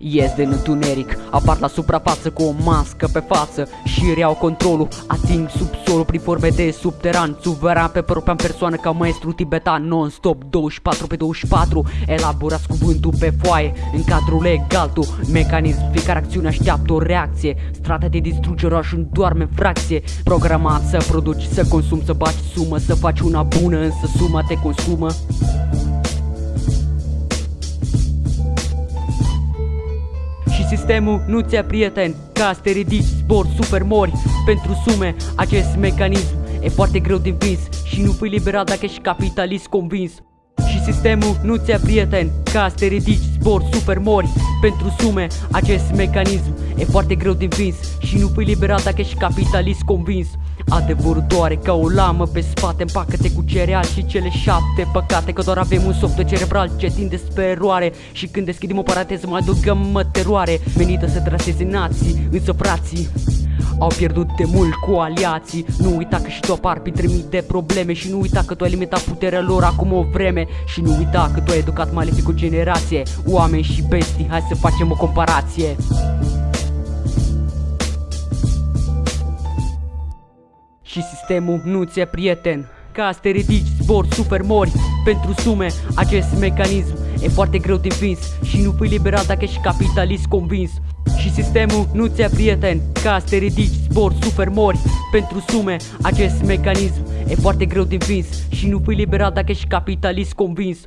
Ies din întuneric, apar la suprafață cu o mască pe față Și reau controlul, ating subsolul prin forme de subteran Suveran pe propria persoană ca maestru tibetan Non-stop 24 pe 24 Elaborați cuvântul pe foaie În cadrul legal tu Mecanism, fiecare acțiune așteaptă o reacție. Strata de distrugere o ajung doarme în fracție. Programat să produci, să consumi, să baci sumă Să faci una bună, însă suma te consumă sistemul nu ți-a prieten Ca să te ridici, zbor, super mori. Pentru sume, acest mecanism E foarte greu de învins Și nu fii liberal dacă ești capitalist convins. Și sistemul nu ți-a prieten Ca să te ridici, zbor, super mori. Pentru sume, acest mecanism E foarte greu de învins Și nu fii liberal dacă ești capitalist convins Adevărul doare ca o lamă pe spate Împacă-te cu cereal și cele șapte. Păcate Că doar avem un software cerebral ce tinde spre eroare Și când deschidem o paranteză mai adăugăm mă teroare. Menită să traseze nații, însă frații au pierdut de mult cu aliații. Nu uita că și tu apar printre mii de probleme Și nu uita că tu ai limitat puterea lor acum o vreme. Și nu uita că tu ai educat malefic o generație. Oameni și bestii, hai să facem o comparație Și sistemul nu ți-e prieten. Ca să te ridici, zbor, super mori Pentru sume, acest mecanism E foarte greu de învins Și nu fii liberal dacă ești capitalist convins. Și sistemul nu ți-a prieten. Ca să te ridici, zbor, super mori Pentru sume, acest mecanism E foarte greu de învins Și nu fii liberal dacă ești capitalist convins